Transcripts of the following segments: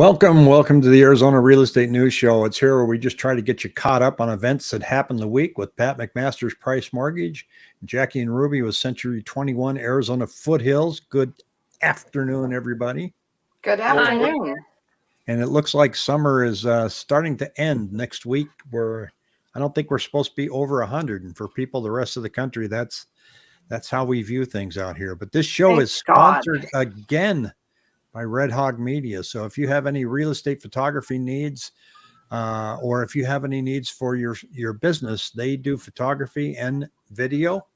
Welcome, welcome to the Arizona Real Estate News Show. It's here where we just try to get you caught up on events that happened the week with Pat McMaster's Price Mortgage, Jackie and Ruby with Century 21 Arizona Foothills. Good afternoon, everybody. Good afternoon. And it looks like summer is uh, starting to end next week. Where I don't think we're supposed to be over 100, and for people the rest of the country, that's that's how we view things out here. But this show Thank is God. sponsored again by Red Hog Media. So if you have any real estate photography needs, uh, or if you have any needs for your your business, they do photography and video,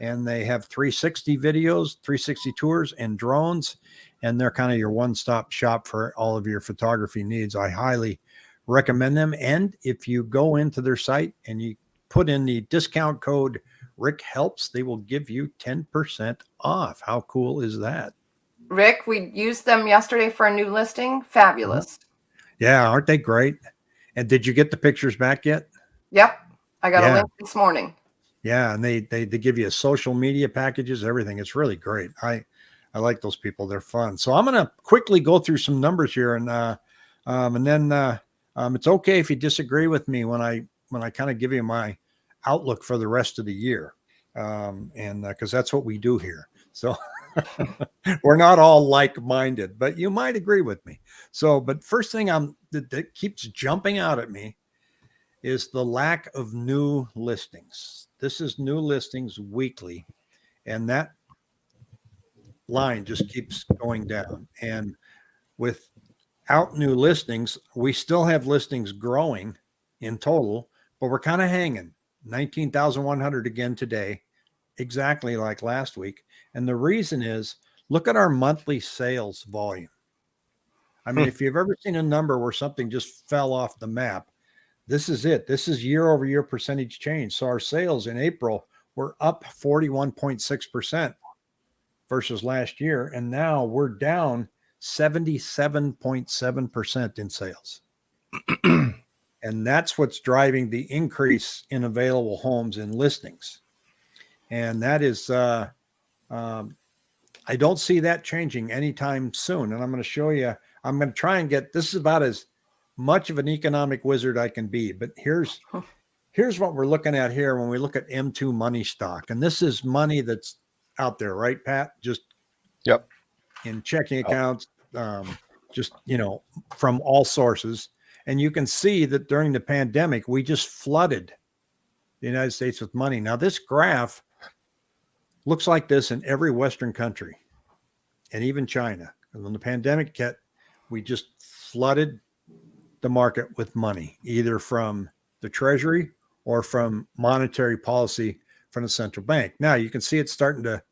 and they have 360 videos, 360 tours, and drones, and they're kind of your one-stop shop for all of your photography needs. I highly recommend them. And if you go into their site and you put in the discount code Rick Helps, they will give you 10% off. How cool is that? Rick, we used them yesterday for a new listing. Fabulous. Yeah, aren't they great? And did you get the pictures back yet? Yep. I got Yeah. a link this morning. Yeah, and they they they give you social media packages, everything. It's really great. I I like those people. They're fun. So I'm gonna quickly go through some numbers here, and uh, um, and then uh, um, it's okay if you disagree with me when I when I kind of give you my outlook for the rest of the year, um, and because that's what we do here. So we're not all like-minded, but you might agree with me. So, but first thing I'm that, that keeps jumping out at me is the lack of new listings. This is new listings weekly, and that line just keeps going down. And without new listings, we still have listings growing in total, but we're kind of hanging 19,100 again today, exactly like last week. And the reason is look at our monthly sales volume. I mean, Hmm. if you've ever seen a number where something just fell off the map, this is it. This is year over year percentage change. So our sales in April were up 41.6% versus last year. And now we're down 77.7% in sales. and that's what's driving the increase in available homes and listings. And that is, uh, um, I don't see that changing anytime soon. And I'm going to show you, I'm going to try and get this is about as much of an economic wizard I can be. But here's here's what we're looking at here when we look at M2 money stock. And this is money that's out there, right, Pat? Just Yep. in checking accounts, um, just you know, from all sources. And you can see that during the pandemic, we just flooded the United States with money. Now, this graph looks like this in every Western country and even China. And when the pandemic hit, we just flooded the market with money, either from the Treasury or from monetary policy from the central bank. Now you can see it's starting to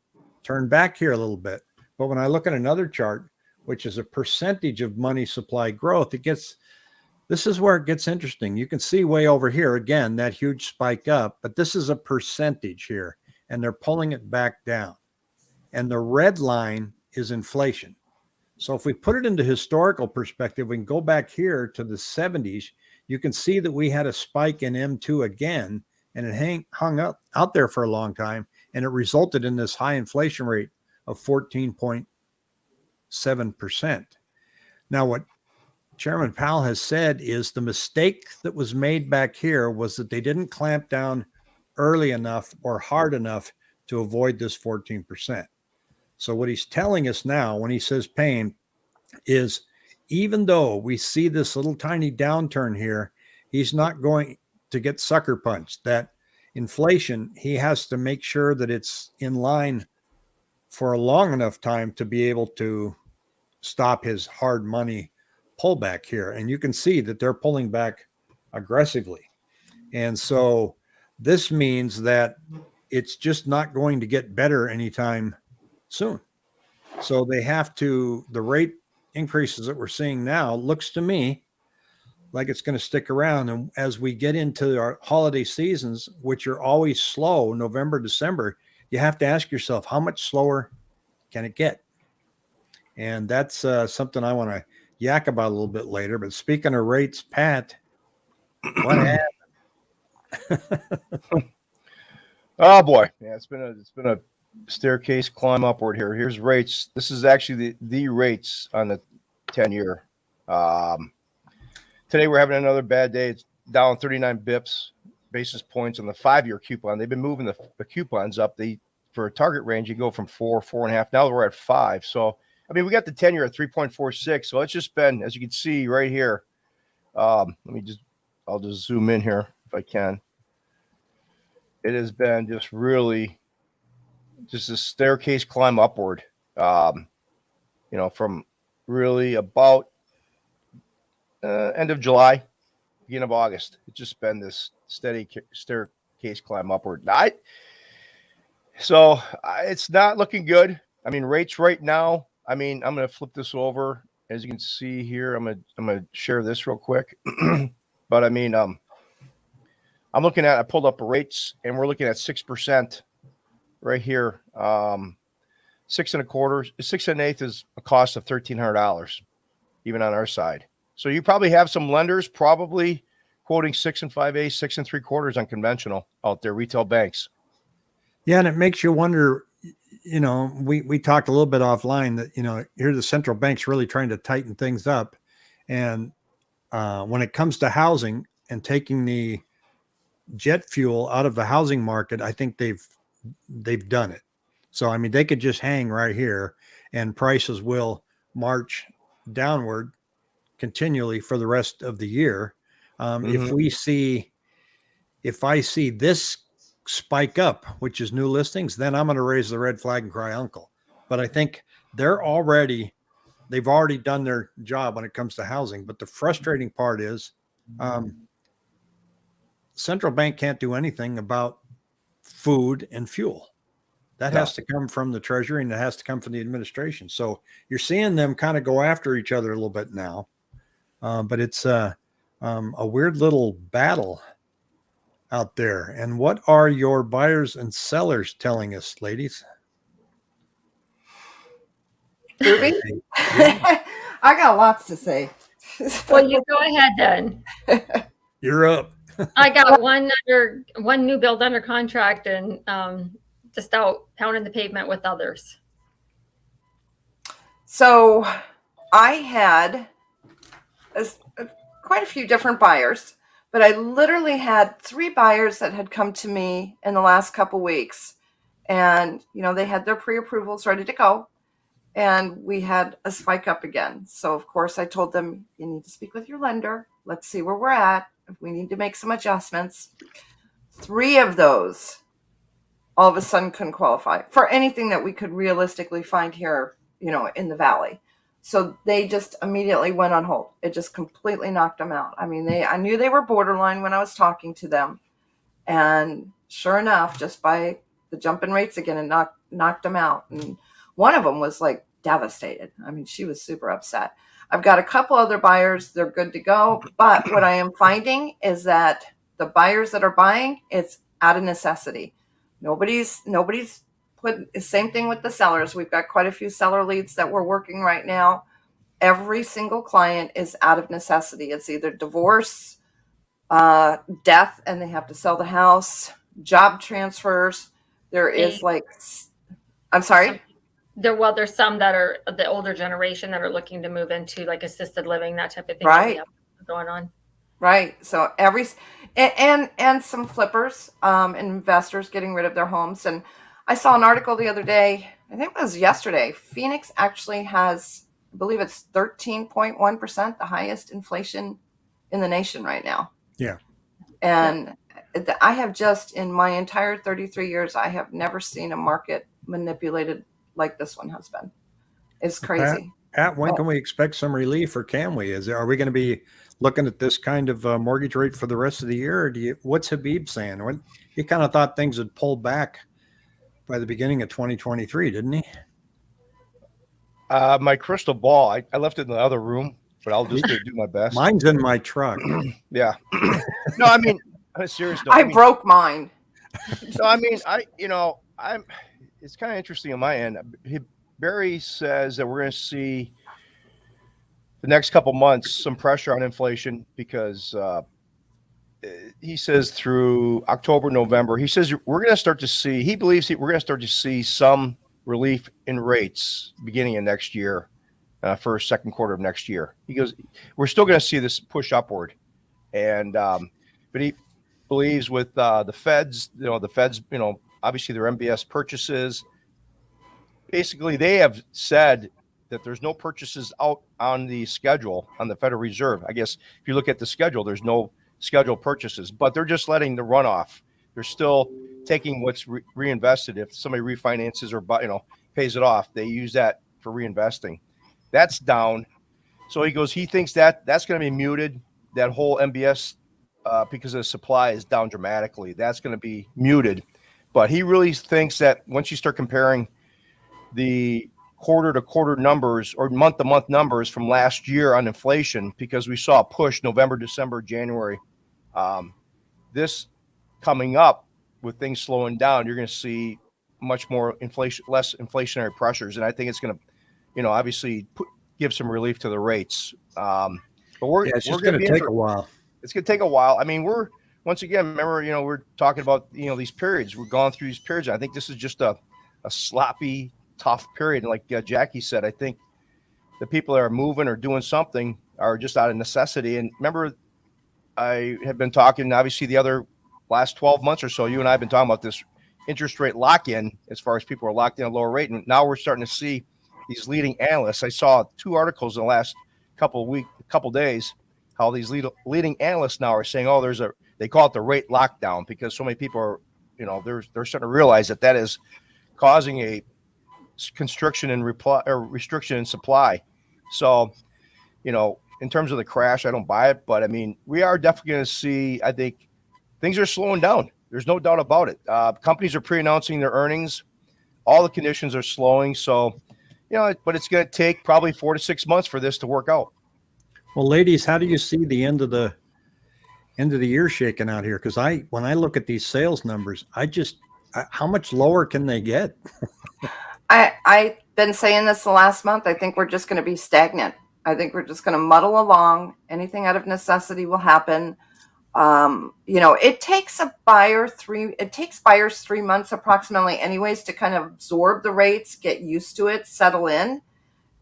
turn back here a little bit. But when I look at another chart, which is a percentage of money supply growth, it gets this is where it gets interesting. You can see way over here again that huge spike up, but this is a percentage here, and they're pulling it back down. And the red line is inflation. So if we put it into historical perspective, we can go back here to the 70s. You can see that we had a spike in M2 again, and it hang, hung up out there for a long time, and it resulted in this high inflation rate of 14.7%. Now, what Chairman Powell has said is the mistake that was made back here was that they didn't clamp down early enough or hard enough to avoid this 14%. So, what he's telling us now when he says pain is even though we see this little tiny downturn here, he's not going to get sucker punched. That inflation, he has to make sure that it's in line for a long enough time to be able to stop his hard money pullback here. And you can see that they're pulling back aggressively. And so this means that it's just not going to get better anytime soon. So they have to, the rate increases that we're seeing now looks to me like it's going to stick around. And as we get into our holiday seasons, which are always slow, November, December, you have to ask yourself, how much slower can it get? And that's uh, something I want to yak about a little bit later. But speaking of rates, Pat, what happened? Oh boy, yeah, it's been a it's been a staircase climb upward here. Here's rates. This is actually the the rates on the ten year. Um, today we're having another bad day. It's down 39 bips basis points on the five-year coupon. They've been moving the, the coupons up. They for a target range, you go from four, four and a half. Now we're at five. So I mean, we got the 10 year at 3.46. So it's just been, as you can see right here. Um, let me just I'll just zoom in here I can. It has been just really just a staircase climb upward. Um, you know, from really about uh, end of July, beginning of August. It's just been this steady staircase climb upward. I so it's not looking good. I mean, rates right now. I mean, I'm going to flip this over. As you can see here, I'm gonna I'm gonna share this real quick. but I mean, um, I'm looking at I pulled up rates, and we're looking at six percent right here. Um, six and a quarter, six and an eighth is a cost of thirteen hundred dollars, even on our side. So you probably have some lenders probably quoting six and five eighths, six and three quarters on conventional out there, retail banks. Yeah, and it makes you wonder. You know, we we talked a little bit offline that you know here the central bank's really trying to tighten things up, and uh, when it comes to housing and taking the jet fuel out of the housing market, I think they've they've done it. So I mean, they could just hang right here, and prices will march downward continually for the rest of the year. Um, If Mhm. we see, if I see this spike up, which is new listings, then I'm going to raise the red flag and cry uncle. But I think they're already, they've already done their job when it comes to housing. But the frustrating part is, um, central bank can't do anything about food and fuel. That No. has to come from the treasury and it has to come from the administration. So you're seeing them kind of go after each other a little bit now. Uh, but it's uh, um, a weird little battle out there. And what are your buyers and sellers telling us, ladies? Ruby? I got lots to say. Well, you go ahead then. You're up. I got one under one new build under contract and um, just out pounding the pavement with others. So I had as- uh, quite a few different buyers, but I literally had three buyers that had come to me in the last couple weeks. And, you know, they had their pre approvals ready to go. And we had a spike up again. So, of course, I told them, you need to speak with your lender. Let's see where we're at. We need to make some adjustments. Three of those all of a sudden couldn't qualify for anything that we could realistically find here, you know, in the valley. So they just immediately went on hold. It just completely knocked them out. I mean, they I knew they were borderline when I was talking to them. And sure enough, just by the jump in rates again, and knocked knocked them out. And one of them was like devastated. I mean, she was super upset. I've got a couple other buyers, they're good to go. But what I am finding is that the buyers that are buying, it's out of necessity. Nobody's nobody's put the same thing with the sellers. We've got quite a few seller leads that we're working right now. Every single client is out of necessity. It's either divorce, uh, death, and they have to sell the house, job transfers. There is like, I'm sorry. There, well, there's some that are the older generation that are looking to move into like assisted living, that type of thing. Right. Going on. Right. So every and and, and some flippers, um, investors getting rid of their homes. And I saw an article the other day. I think it was yesterday. Phoenix actually has, I believe it's thirteen point one percent, the highest inflation in the nation right now. Yeah. And th- I have just in my entire thirty three years, I have never seen a market manipulated like this one has been. It's crazy. Pat, when Oh. can we expect some relief or can we? Is are we going to be looking at this kind of uh, mortgage rate for the rest of the year? Or do you, what's Habib saying? When he kind of thought things would pull back by the beginning of 2023, didn't he? Uh, my crystal ball, I, I left it in the other room, but I'll just do my best. Mine's in my truck. Yeah. no, I mean, on a serious note, I I mean, broke mine. no, I mean, I, you know, I'm, it's kind of interesting on my end. Barry says that we're going to see the next couple months some pressure on inflation because uh, he says through October, November, he says we're going to start to see, he believes we're going to start to see some relief in rates beginning of next year. uh, first, second quarter of next year. He goes, we're still going to see this push upward, and um, but he believes with uh, the Feds, you know, the Feds, you know, obviously their MBS purchases. Basically, they have said that there's no purchases out on the schedule on the Federal Reserve. I guess if you look at the schedule, there's no scheduled purchases, but they're just letting the runoff. They're still taking what's re- reinvested. If somebody refinances or you know pays it off, they use that for reinvesting. That's down. So he goes. He thinks that that's going to be muted. That whole MBS uh, because the supply is down dramatically. That's going to be muted. But he really thinks that once you start comparing the quarter to quarter numbers or month to month numbers from last year on inflation, because we saw a push November, December, January. Um, this coming up with things slowing down, you're going to see much more inflation, less inflationary pressures, and I think it's going to, you know, obviously put, give some relief to the rates. Um, but we're Yeah, it's we're just going to take for- a while. it's going to take a while. I mean, we're once again, remember, you know, we're talking about you know these periods. We're going through these periods. I think this is just a a sloppy, tough period. And like uh, Jackie said, I think the people that are moving or doing something are just out of necessity. And remember, I have been talking. Obviously, the other last twelve months or so, you and I have been talking about this interest rate lock in as far as people are locked in a lower rate. And now we're starting to see these leading analysts. I saw two articles in the last couple of week, couple days how these lead, leading analysts now are saying, "Oh, there's a they call it the rate lockdown because so many people are, you know, they're they're starting to realize that that is causing a constriction and reply or restriction in supply." So, you know, in terms of the crash, I don't buy it, but I mean, we are definitely going to see. I think things are slowing down. There's no doubt about it. Uh, companies are pre-announcing their earnings. All the conditions are slowing. So, you know, but it's going to take probably four to six months for this to work out. Well, ladies, how do you see the end of the end of the year shaking out here? Because I, when I look at these sales numbers, I just, I, how much lower can they get? I I've been saying this the last month. I think we're just going to be stagnant. I think we're just going to muddle along. Anything out of necessity will happen. Um, you know, it takes a buyer three. It takes buyers three months approximately, anyways, to kind of absorb the rates, get used to it, settle in.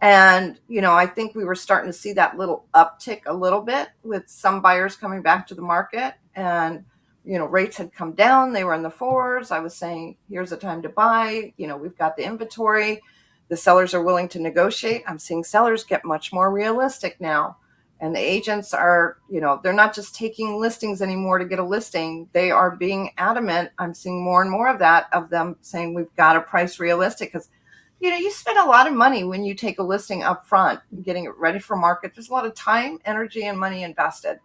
And you know, I think we were starting to see that little uptick a little bit with some buyers coming back to the market, and you know, rates had come down. They were in the fours. I was saying, here's a time to buy. You know, we've got the inventory. The sellers are willing to negotiate. I'm seeing sellers get much more realistic now. And the agents are, you know, they're not just taking listings anymore to get a listing. They are being adamant. I'm seeing more and more of that, of them saying we've got to price realistic because, you know, you spend a lot of money when you take a listing up front, getting it ready for market. There's a lot of time, energy, and money invested.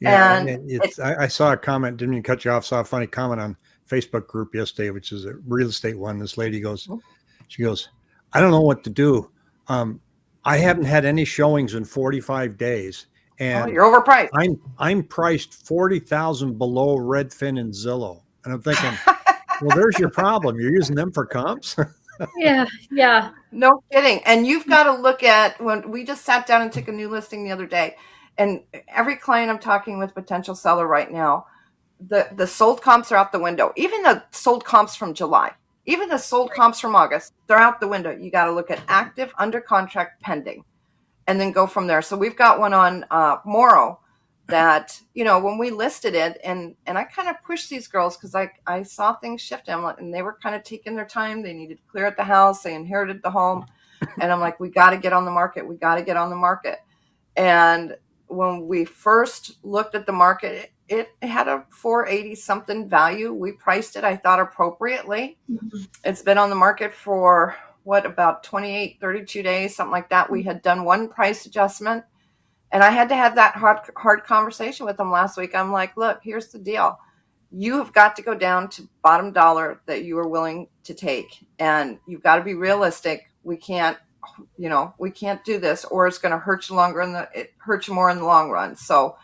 Yeah, And it- it's, I, I saw a comment, didn't even cut you off. Saw a funny comment on Facebook group yesterday, which is a real estate one. This lady goes, Mhm. she goes, I don't know what to do. Um, I haven't had any showings in 45 days, Oh, and you're overpriced. I'm I'm priced forty thousand below Redfin and Zillow, and I'm thinking, well, there's your problem. You're using them for comps. Yeah, yeah. No kidding. And you've got to look at when we just sat down and took a new listing the other day. And every client I'm talking with, potential seller right now, the the sold comps are out the window. Even the sold comps from July, even the sold comps from August, they're out the window. You got to look at active, under contract, pending, and then go from there. So we've got one on uh, Morrow that you know when we listed it, and and I kind of pushed these girls because I I saw things shift. Like, and they were kind of taking their time. They needed to clear out the house. They inherited the home, and I'm like, we got to get on the market. We got to get on the market. And when we first looked at the market, it, it had a 480 something value. We priced it, I thought, appropriately. Mm-hmm. It's been on the market for what about 28, 32 days, something like that. We mm-hmm. had done one price adjustment. And I had to have that hard, hard conversation with them last week. I'm like, look, here's the deal. You have got to go down to bottom dollar that you are willing to take. And you've got to be realistic. We can't you know we can't do this or it's going to hurt you longer in the it hurts you more in the long run so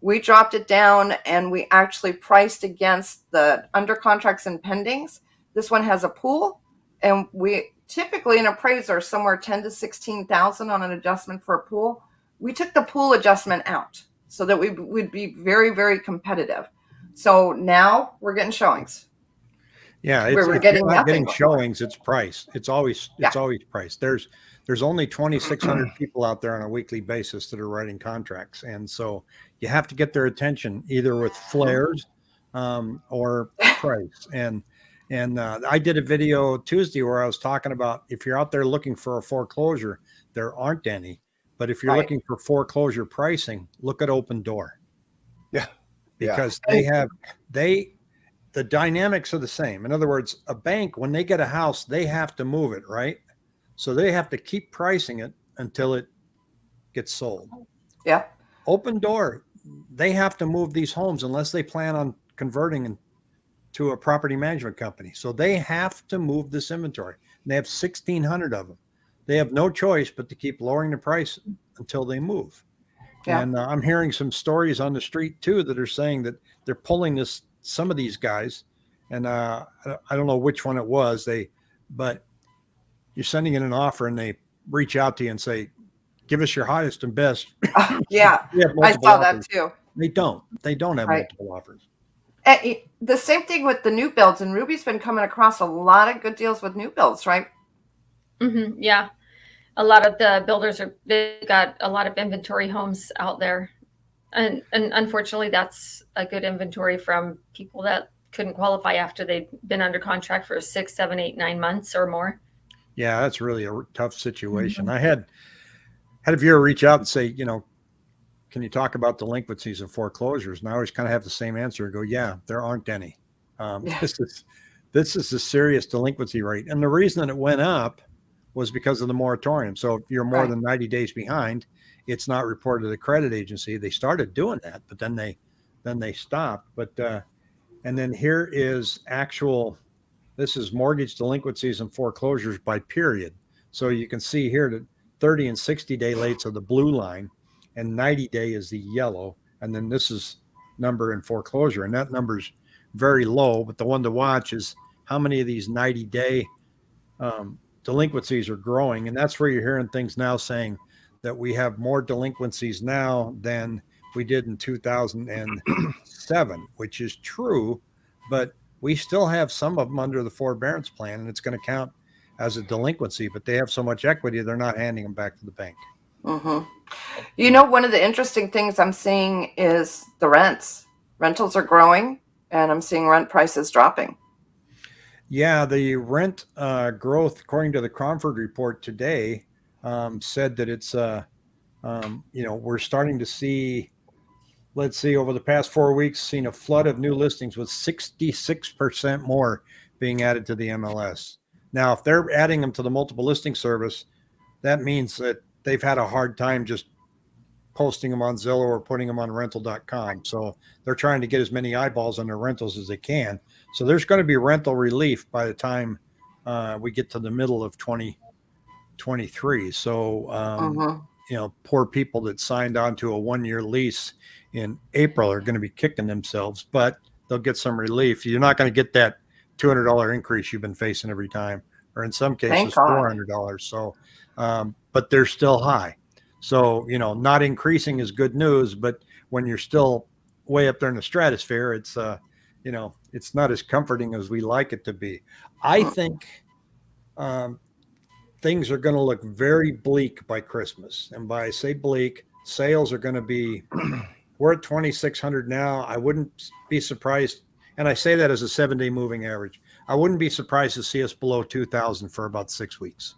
we dropped it down and we actually priced against the under contracts and pendings this one has a pool and we typically an appraiser somewhere 10 to 16,000 on an adjustment for a pool we took the pool adjustment out so that we would be very very competitive so now we're getting showings Yeah, it's, we're getting not getting showings. It's price. It's always it's always price. There's there's only 2,600 people out there on a weekly basis that are writing contracts. And so you have to get their attention either with flares um, or price. And and uh, I did a video Tuesday where I was talking about if you're out there looking for a foreclosure, there aren't any. But if you're Right. looking for foreclosure pricing, look at Opendoor. Yeah. Yeah. Because they have they the dynamics are the same. In other words, a bank when they get a house, they have to move it, right? So they have to keep pricing it until it gets sold. Yeah. Opendoor, they have to move these homes unless they plan on converting in- to a property management company. So they have to move this inventory. And they have 1,600 of them. They have no choice but to keep lowering the price until they move. Yeah. And uh, I'm hearing some stories on the street too that are saying that they're pulling this, some of these guys, and uh, I- I don't know which one it was. They, but you're sending in an offer and they reach out to you and say, give us your highest and best. Yeah. I multiple saw that too. They don't. They don't have Right. multiple offers. And the same thing with the new builds, and Ruby's been coming across a lot of good deals with new builds, right? hmm yeah. A lot of the builders are, got a lot of inventory homes out there. And, and unfortunately, that's a good inventory from people that couldn't qualify after they'd been under contract for six, seven, eight, nine months or more. Yeah, that's really a tough situation. I had had a viewer reach out and say, you know, can you talk about delinquencies and foreclosures? And I always kind of have the same answer. and Go, yeah, there aren't any. Um, Yeah. This is this is a serious delinquency rate, and the reason that it went up was because of the moratorium. So if you're more Right. than 90 days behind, it's not reported to the credit agency. They started doing that, but then they then they stopped. But uh, and then here is actual. This is mortgage delinquencies and foreclosures by period. So you can see here that 30 and 60 day lates are the blue line, and 90 day is the yellow. And then this is number in foreclosure, and that number's very low. But the one to watch is how many of these 90 day um, delinquencies are growing, and that's where you're hearing things now saying that we have more delinquencies now than we did in 2007, which is true, but we still have some of them under the forbearance plan, and it's going to count as a delinquency. But they have so much equity, they're not handing them back to the bank. hmm You know, one of the interesting things I'm seeing is the rents. Rentals are growing, and I'm seeing rent prices dropping. Yeah, the rent uh, growth, according to the Cromford report today, um, said that it's, uh, um, you know, we're starting to see, let's see, over the past four weeks, seen a flood of new listings with 66% more being added to the MLS. Now, if they're adding them to the multiple listing service, that means that they've had a hard time just posting them on Zillow or putting them on rental.com. So they're trying to get as many eyeballs on their rentals as they can. So there's going to be rental relief by the time uh, we get to the middle of 2023. So, um, Mhm. you know, poor people that signed on to a one year lease in April are going to be kicking themselves, but they'll get some relief. You're not going to get that $200 increase you've been facing every time, or in some cases, $400. So, um, but they're still high. So, you know, not increasing is good news, but when you're still way up there in the stratosphere, it's, uh, you know, it's not as comforting as we like it to be. I think um, things are going to look very bleak by Christmas. And by I say bleak, sales are going to be, we're at 2,600 now. I wouldn't be surprised. And I say that as a seven day moving average. I wouldn't be surprised to see us below 2,000 for about six weeks.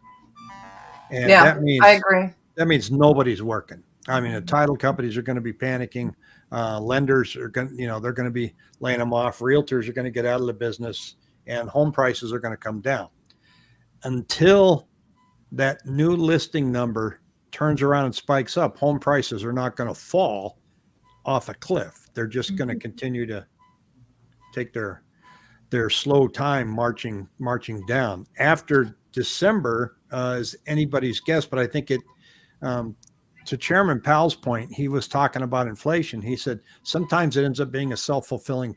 And Yeah, that means I agree. That means nobody's working. I mean, the title companies are going to be panicking. Uh, lenders are going, you know, they're going to be laying them off. Realtors are going to get out of the business, and home prices are going to come down. Until that new listing number turns around and spikes up, home prices are not going to fall off a cliff. They're just going to continue to take their their slow time marching marching down. After December uh, is anybody's guess, but I think it. Um, to Chairman Powell's point, he was talking about inflation. He said sometimes it ends up being a self fulfilling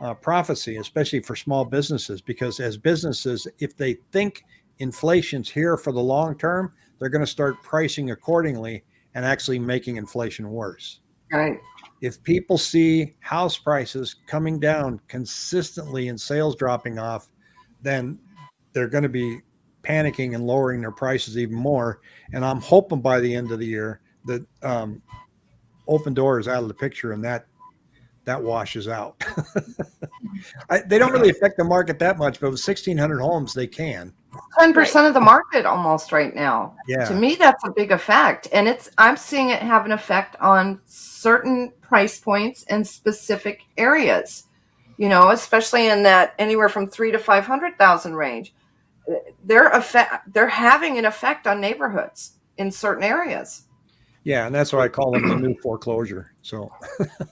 uh, prophecy, especially for small businesses, because as businesses, if they think inflation's here for the long term, they're going to start pricing accordingly and actually making inflation worse Right. if people see house prices coming down consistently and sales dropping off, then they're going to be panicking and lowering their prices even more. And I'm hoping by the end of the year that um, Opendoor is out of the picture and that that washes out. I, they don't really affect the market that much, but with 1,600 homes, they can. Ten percent of the market almost right now. Yeah. To me, that's a big effect, and it's I'm seeing it have an effect on certain price points and specific areas. You know, especially in that anywhere from three to five hundred thousand range. They're effect. They're having an effect on neighborhoods in certain areas. Yeah, and that's why I call them the new foreclosure. So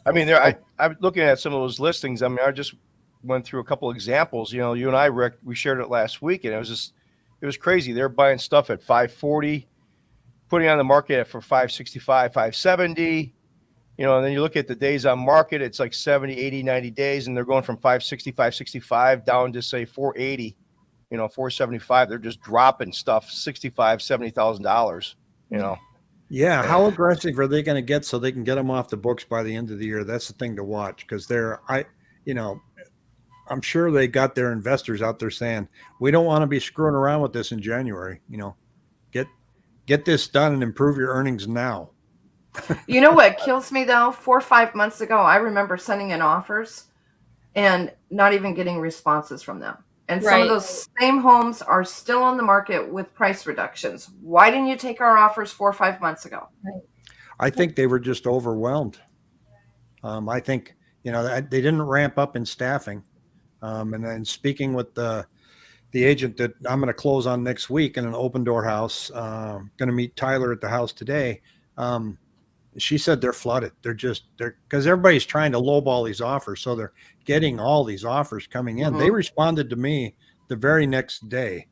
I mean, there. I I'm looking at some of those listings. I mean, I just went through a couple examples. You know, you and I, Rick, we shared it last week, and it was just, it was crazy. They're buying stuff at 540, putting on the market for 565, 570. You know, and then you look at the days on market, it's like 70, 80, 90 days, and they're going from 560, 565 down to say 480, you know, 475. They're just dropping stuff 65, 70,000 dollars. You know, yeah, how aggressive are they going to get so they can get them off the books by the end of the year? That's the thing to watch because they're I, you know, I'm sure they got their investors out there saying we don't want to be screwing around with this in January. You know, get get this done and improve your earnings now. You know what kills me though? Four or five months ago, I remember sending in offers and not even getting responses from them. And some Right. of those same homes are still on the market with price reductions. Why didn't you take our offers four or five months ago? I think they were just overwhelmed. Um, I think you know they they didn't ramp up in staffing. Um, and then speaking with the the agent that I'm going to close on next week in an Opendoor house, uh, going to meet Tyler at the house today. Um, she said they're flooded. They're just they're because everybody's trying to lowball these offers, so they're getting all these offers coming in. They responded to me the very next day,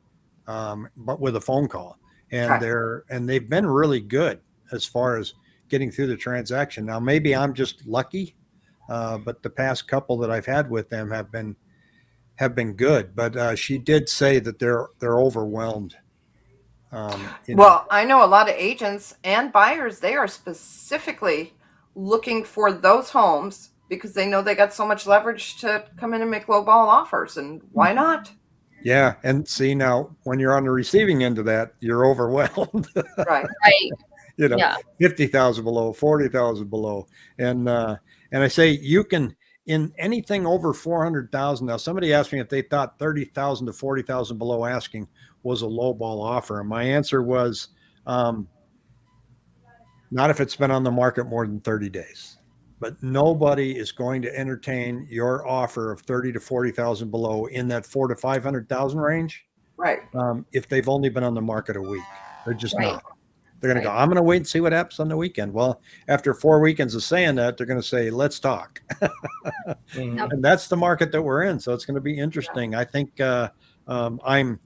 um, but with a phone call, and they're and they've been really good as far as getting through the transaction. Now maybe I'm just lucky, uh, but the past couple that I've had with them have been have been good. But uh, she did say that they're they're overwhelmed. Um, you. Well, I know a lot of agents and buyers, they are specifically looking for those homes because they know they got so much leverage to come in and make low ball offers. And why not? Yeah, and see now when you're on the receiving end of that, you're overwhelmed. Right. Right. you know, Yeah. fifty thousand below, forty thousand below, and uh, and I say you can in anything over four hundred thousand. Now, somebody asked me if they thought thirty thousand to forty thousand below asking was a low ball offer, and my answer was um, not if it's been on the market more than thirty days. But nobody is going to entertain your offer of thirty to forty thousand below in that four to five hundred thousand range Right. um, if they've only been on the market a week. They're just Right. not. They're going to go, I'm going to wait and see what happens on the weekend. Well, after four weekends of saying that, they're going to say, let's talk. Mhm. and that's the market that we're in. So it's going to be interesting. I think uh, um, I'm,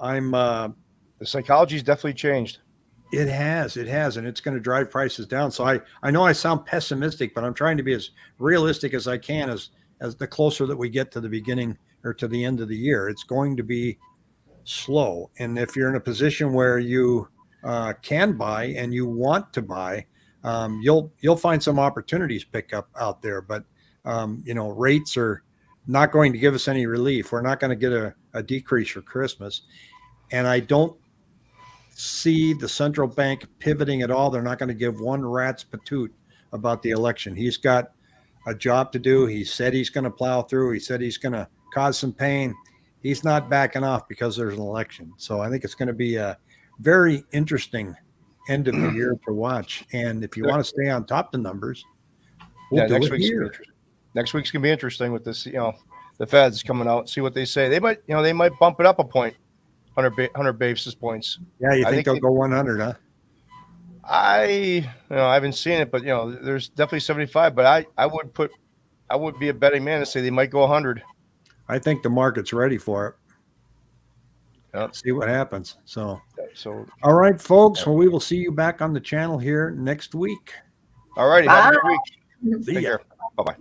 I'm, uh, the psychology's definitely changed. it has, it has, and it's going to drive prices down. So I, I know I sound pessimistic, but I'm trying to be as realistic as I can as, as the closer that we get to the beginning or to the end of the year. It's going to be slow. And if you're in a position where you uh, can buy and you want to buy, um, you'll you'll find some opportunities pick up out there. But um, you know, rates are not going to give us any relief. We're not going to get a, a decrease for Christmas, and I don't see the central bank pivoting at all. They're not going to give one rat's patoot about the election. He's got a job to do. He said he's going to plow through. He said he's going to cause some pain. He's not backing off because there's an election. So I think it's going to be a very interesting end of the year to watch. And if you want to stay on top of the numbers, we'll yeah, next week's here. interesting. Next week's gonna be interesting with this. You know, the Feds coming out, see what they say. They might, you know, they might bump it up a point, 100, ba- 100 basis points. Yeah, you think, think they'll they- go 100, huh? I, you know, I haven't seen it, but you know, there's definitely 75. But I, I would put, I would be a betting man to say they might go 100. I think the market's ready for it. Yep. See what happens. So, So, all right, folks. Well, we will see you back on the channel here next week. all righty, have a good week. See Take ya. care. Bye bye.